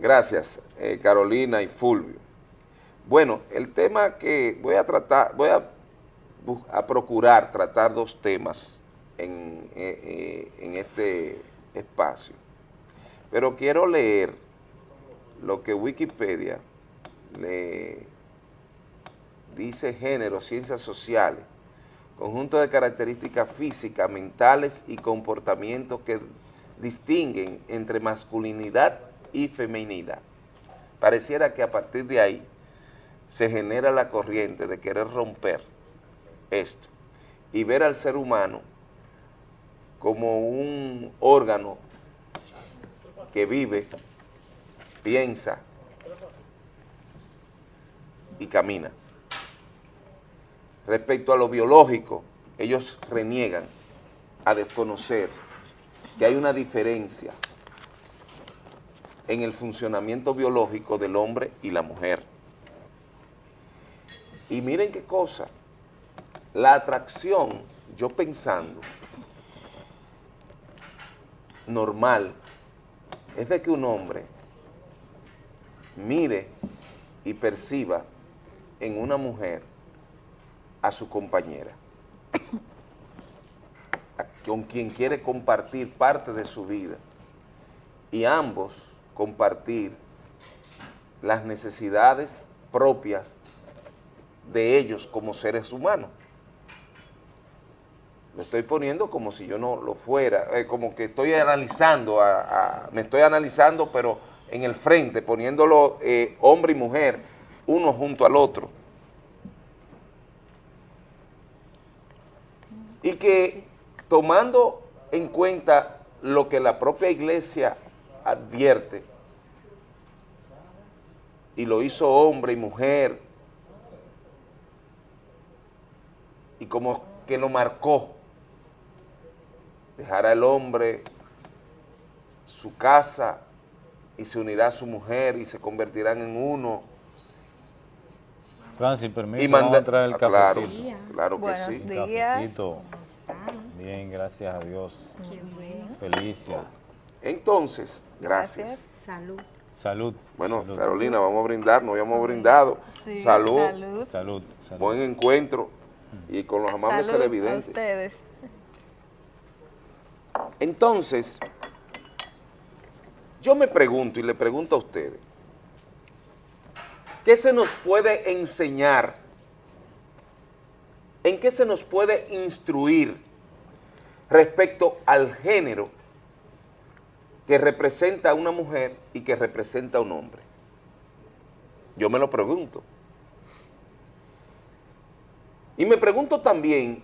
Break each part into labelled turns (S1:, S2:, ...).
S1: Gracias, eh, Carolina y Fulvio. Bueno, el tema que voy a tratar, voy a, procurar tratar dos temas en, eh, eh, en este espacio, pero quiero leer lo que Wikipedia le dice género, ciencias sociales, conjunto de características físicas, mentales y comportamientos que distinguen entre masculinidad y feminidad. Pareciera que a partir de ahí se genera la corriente de querer romper esto y ver al ser humano como un órgano que vive, piensa y camina. Respecto a lo biológico, ellos reniegan a desconocer que hay una diferencia en el funcionamiento biológico del hombre y la mujer. Y miren qué cosa, la atracción, yo pensando, normal, es de que un hombre mire y perciba en una mujer a su compañera, con quien quiere compartir parte de su vida, y ambos compartir las necesidades propias de ellos como seres humanos. Lo estoy poniendo como si yo no lo fuera, eh, como que estoy analizando, me estoy analizando, pero en el frente, poniéndolo eh, hombre y mujer, uno junto al otro. Y que tomando en cuenta lo que la propia iglesia advierte, y lo hizo hombre y mujer, y como que lo marcó. Dejará el hombre su casa y se unirá a su mujer y se convertirán en uno.
S2: Francis, permiso, y vamos a traer el ah, cafecito.
S1: Claro, que sí.
S2: Cafecito. Bien, gracias a Dios. Felicia.
S1: Entonces, gracias.
S3: Salud.
S2: Salud.
S1: Bueno, Carolina, vamos a brindar, nos habíamos brindado. salud.
S2: Salud. Salud.
S1: Buen encuentro y con los amables
S3: Salud
S1: televidentes.
S3: ustedes.
S1: Entonces, yo me pregunto y le pregunto a ustedes, ¿qué se nos puede enseñar? ¿En qué se nos puede instruir respecto al género que representa a una mujer y que representa a un hombre? Yo me lo pregunto. Y me pregunto también,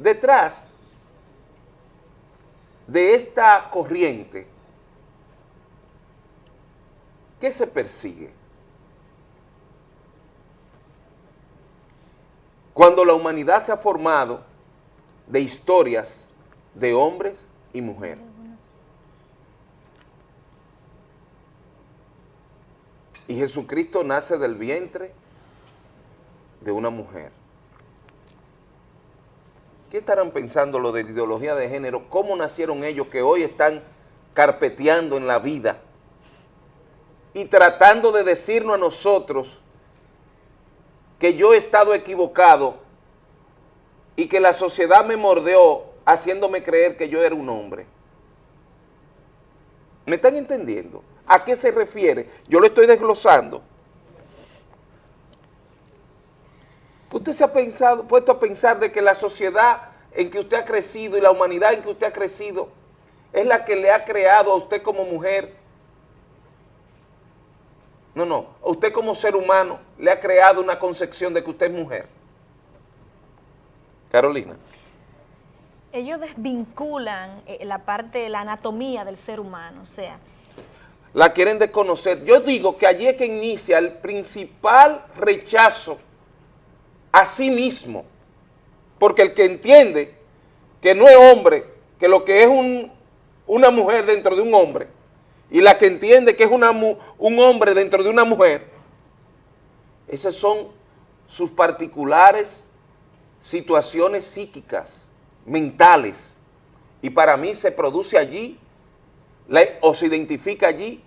S1: detrás de esta corriente, ¿qué se persigue? Cuando la humanidad se ha formado de historias de hombres y mujeres. Y Jesucristo nace del vientre de una mujer. ¿Qué estarán pensando lo de ideología de género? ¿Cómo nacieron ellos que hoy están carpeteando en la vida y tratando de decirnos a nosotros que yo he estado equivocado y que la sociedad me mordeó haciéndome creer que yo era un hombre? ¿Me están entendiendo? ¿A qué se refiere? Yo lo estoy desglosando. ¿Usted se ha pensado, puesto a pensar de que la sociedad en que usted ha crecido y la humanidad en que usted ha crecido es la que le ha creado a usted como mujer? No, no, a usted como ser humano le ha creado una concepción de que usted es mujer. Carolina.
S3: Ellos desvinculan eh, la parte de la anatomía del ser humano, o sea...
S1: La quieren desconocer. Yo digo que allí es que inicia el principal rechazo a sí mismo. Porque el que entiende que no es hombre, que lo que es una mujer dentro de un hombre, y la que entiende que es una, un hombre dentro de una mujer, esas son sus particulares situaciones psíquicas, mentales, y para mí se produce allí o se identifica allí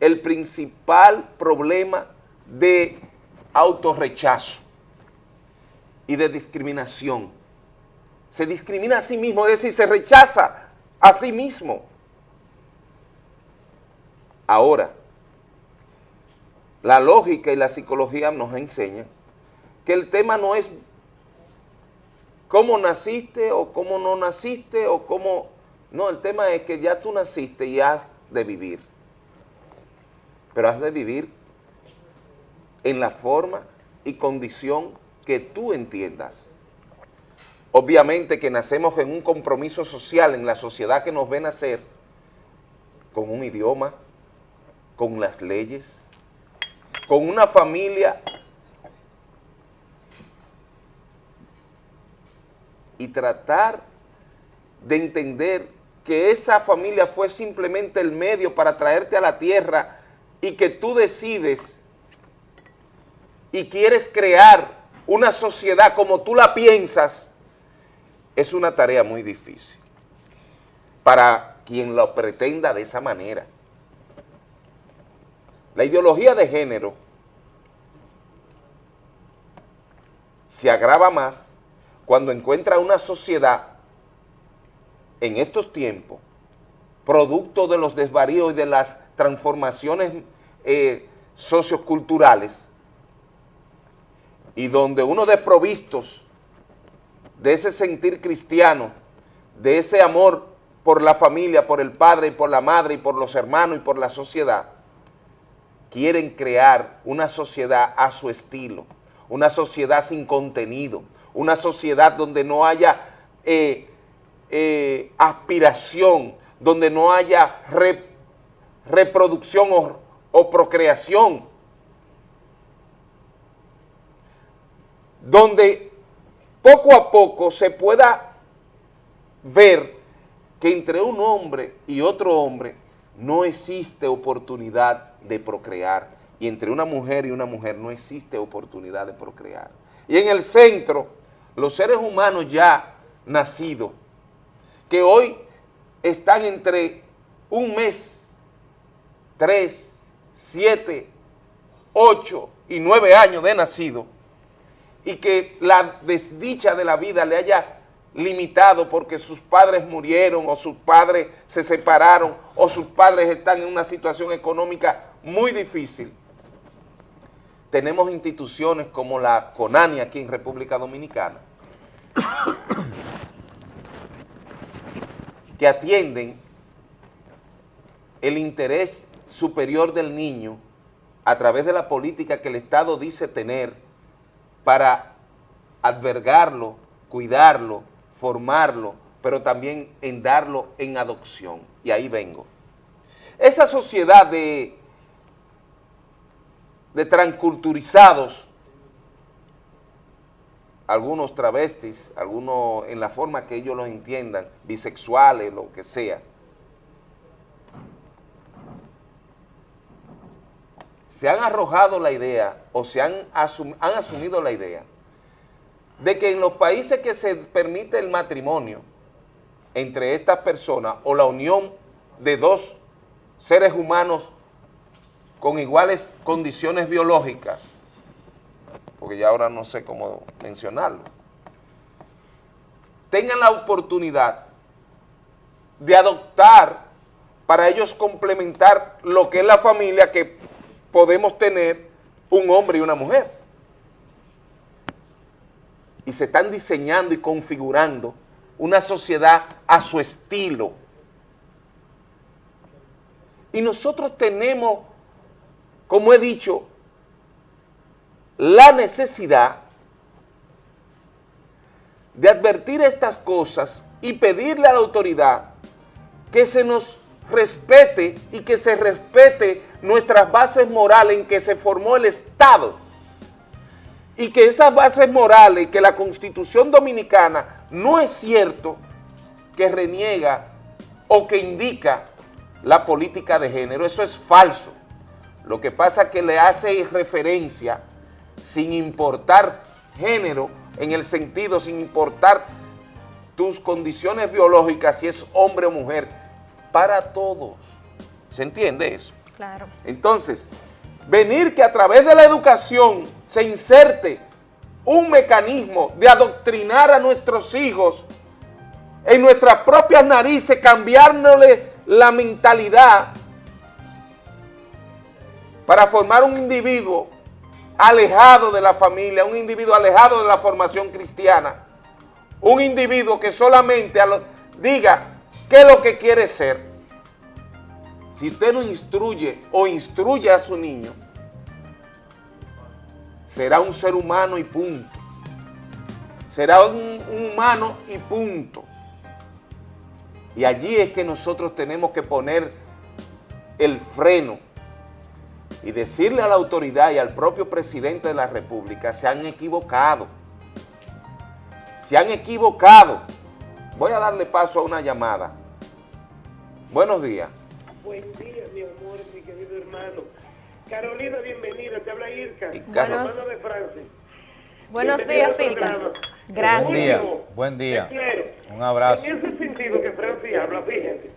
S1: el principal problema de autorrechazo y de discriminación. Se discrimina a sí mismo, es decir, se rechaza a sí mismo. Ahora, la lógica y la psicología nos enseñan que el tema no es cómo naciste o cómo no naciste o cómo... No, el tema es que ya tú naciste y has de vivir. Pero has de vivir en la forma y condición que tú entiendas. Obviamente que nacemos en un compromiso social en la sociedad que nos ve nacer con un idioma, con las leyes, con una familia y tratar de entender que esa familia fue simplemente el medio para traerte a la tierra y que tú decides y quieres crear una sociedad como tú la piensas, es una tarea muy difícil para quien lo pretenda de esa manera. La ideología de género se agrava más cuando encuentra una sociedad en estos tiempos, producto de los desvaríos y de las transformaciones eh, socioculturales, y donde uno desprovistos de ese sentir cristiano, de ese amor por la familia, por el padre y por la madre y por los hermanos y por la sociedad, quieren crear una sociedad a su estilo, una sociedad sin contenido, una sociedad donde no haya eh, eh, aspiración, donde no haya reproducción o, procreación, donde poco a poco se pueda ver que entre un hombre y otro hombre no existe oportunidad de procrear y entre una mujer y una mujer no existe oportunidad de procrear. Y en el centro los seres humanos ya nacidos, que hoy están entre un mes, tres, siete, ocho y nueve años de nacido, y que la desdicha de la vida le haya limitado porque sus padres murieron o sus padres se separaron o sus padres están en una situación económica muy difícil, tenemos instituciones como la CONANI aquí en República Dominicana, que atienden el interés superior del niño a través de la política que el Estado dice tener para albergarlo, cuidarlo, formarlo, pero también en darlo en adopción. Y ahí vengo. Esa sociedad de de transculturizados, algunos travestis, algunos en la forma que ellos los entiendan, bisexuales, lo que sea. Se han arrojado la idea o se han, han asumido la idea de que en los países que se permite el matrimonio entre estas personas o la unión de dos seres humanos con iguales condiciones biológicas, porque ya ahora no sé cómo mencionarlo, tengan la oportunidad de adoptar para ellos complementar lo que es la familia que podemos tener un hombre y una mujer. Y se están diseñando y configurando una sociedad a su estilo. Y nosotros tenemos como he dicho, la necesidad de advertir estas cosas y pedirle a la autoridad que se nos respete y que se respete nuestras bases morales en que se formó el Estado y que esas bases morales, que la Constitución Dominicana no es cierto que reniega o que indica la política de género, eso es falso. Lo que pasa es que le hace referencia sin importar género, en el sentido, sin importar tus condiciones biológicas, si es hombre o mujer, para todos. ¿Se entiende eso?
S3: Claro.
S1: Entonces, venir que a través de la educación se inserte un mecanismo de adoctrinar a nuestros hijos en nuestras propias narices, cambiándole la mentalidad para formar un individuo alejado de la familia, un individuo alejado de la formación cristiana, un individuo que solamente diga qué es lo que quiere ser. Si usted no instruye o instruye a su niño, será un ser humano y punto. Será un, humano y punto. Y allí es que nosotros tenemos que poner el freno y decirle a la autoridad y al propio presidente de la República, se han equivocado. Se han equivocado. Voy a darle paso a una llamada. Buenos días.
S4: Buen día, mi amor, mi querido hermano. Carolina, bienvenida, te habla Irka,
S3: hermano
S4: de Francia.
S3: Buenos días, Irka. Gracias.
S2: Buen día, buen día. Un abrazo.
S4: En ese sentido que Francia habla, fíjense,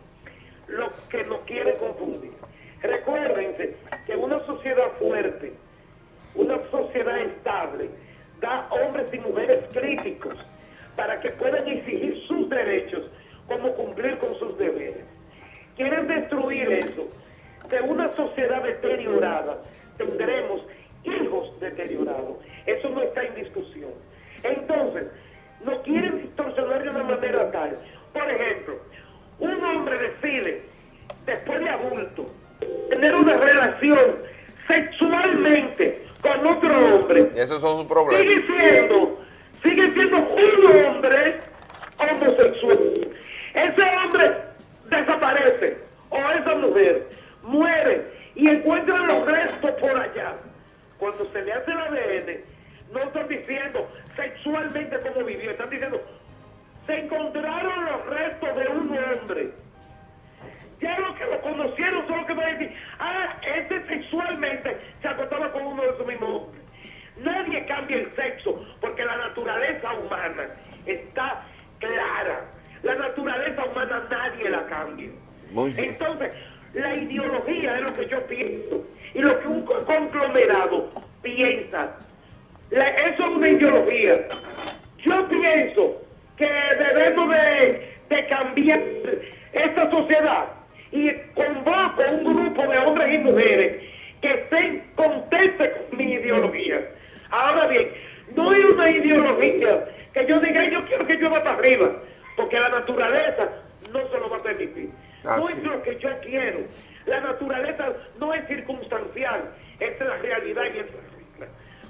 S4: lo que nos quiere confundir. Recuérdense que una sociedad fuerte, una sociedad estable, da hombres y mujeres críticos para que puedan exigir sus derechos como cumplir con sus deberes. Quieren destruir eso de una sociedad deteriorada tendremos hijos deteriorados. Eso no está en discusión. Entonces, no quieren distorsionar de una manera tal. Por ejemplo, un hombre decide, después de adulto, tener una relación sexualmente con otro hombre.
S1: Esos son sus problemas.
S4: Sigue siendo, sigue siendo un hombre homosexual. Ese hombre desaparece, o esa mujer muere y encuentran los restos por allá. Cuando se le hace el ADN, no están diciendo sexualmente cómo vivió, están diciendo, se encontraron los restos de un hombre. Ya los que lo conocieron son los que van a decir, ah, este sexualmente se acostaba con uno de esos mismos hombres. Nadie cambia el sexo porque la naturaleza humana está clara. La naturaleza humana nadie la cambia. Entonces, la ideología es lo que yo pienso y lo que un conglomerado piensa. eso es una ideología. Yo pienso que debemos de, cambiar esta sociedad y convoco un grupo de hombres y mujeres que estén contentos con mi ideología. Ahora bien, no es una ideología que yo diga, yo quiero que yo vaya para arriba, porque la naturaleza no se lo va a permitir. Ah, no es lo que yo quiero. La naturaleza no es circunstancial, es la realidad y es la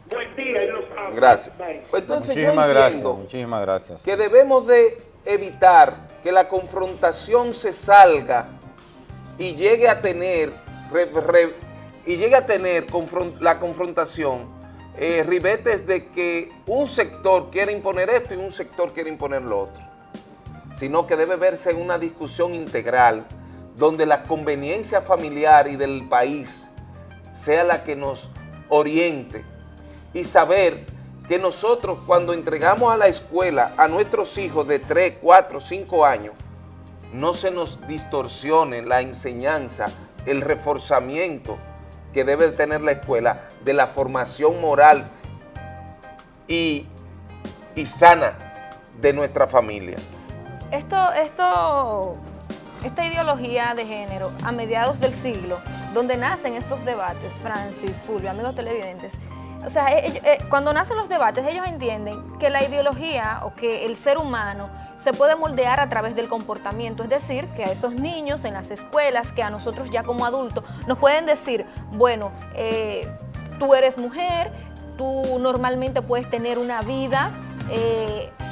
S4: Buen día y los amo.
S1: Gracias. Pues entonces
S2: muchísimas yo gracias, muchísimas gracias.
S1: Que debemos de evitar que la confrontación se salga y llegue a tener y llegue a tener la confrontación eh, ribetes de que un sector quiere imponer esto y un sector quiere imponer lo otro. Sino que debe verse en una discusión integral donde la conveniencia familiar y del país sea la que nos oriente y saber que nosotros cuando entregamos a la escuela a nuestros hijos de 3, 4, 5 años, no se nos distorsione la enseñanza, el reforzamiento que debe tener la escuela de la formación moral y, y sana de nuestra familia.
S3: Esto, esto, esta ideología de género a mediados del siglo, donde nacen estos debates, Francis, Fulvio, amigos televidentes, o sea, eh, cuando nacen los debates, ellos entienden que la ideología o que el ser humano se puede moldear a través del comportamiento, es decir, que a esos niños en las escuelas, que a nosotros ya como adultos, nos pueden decir, bueno, eh, tú eres mujer, tú normalmente puedes tener una vida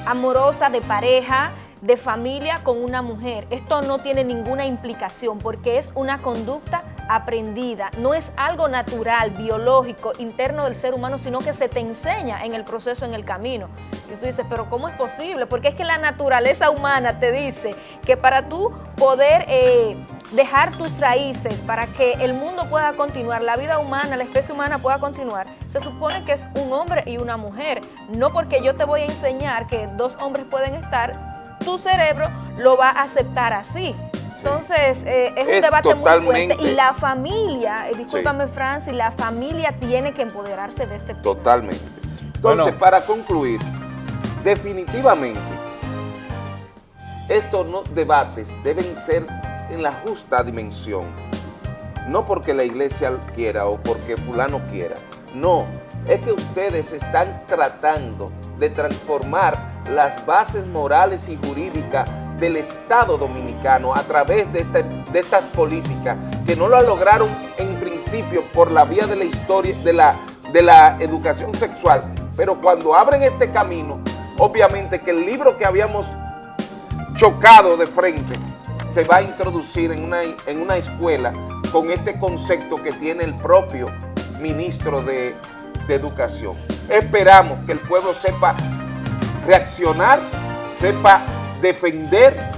S3: amorosa de pareja, de familia con una mujer. Esto no tiene ninguna implicación porque es una conducta aprendida, no es algo natural, biológico, interno del ser humano, sino que se te enseña en el proceso, en el camino. Y tú dices, pero ¿cómo es posible? Porque es que la naturaleza humana te dice que para tú poder eh, dejar tus raíces, para que el mundo pueda continuar, la vida humana, la especie humana pueda continuar, se supone que es un hombre y una mujer. No porque yo te voy a enseñar que dos hombres pueden estar tu cerebro lo va a aceptar así. Entonces, eh, es un debate muy fuerte y la familia, eh, discúlpame Francis, la familia tiene que empoderarse de este tema.
S1: Totalmente. Entonces, para concluir, definitivamente, estos debates deben ser en la justa dimensión, no porque la iglesia quiera o porque fulano quiera, no, es que ustedes están tratando de transformar las bases morales y jurídicas del Estado Dominicano a través de, este, de estas políticas que no lo lograron en principio por la vía de la historia, de la, de la educación sexual, pero cuando abren este camino, obviamente que el libro que habíamos chocado de frente se va a introducir en una, en una escuela con este concepto que tiene el propio ministro de, de Educación. Esperamos que el pueblo sepa reaccionar, sepa defender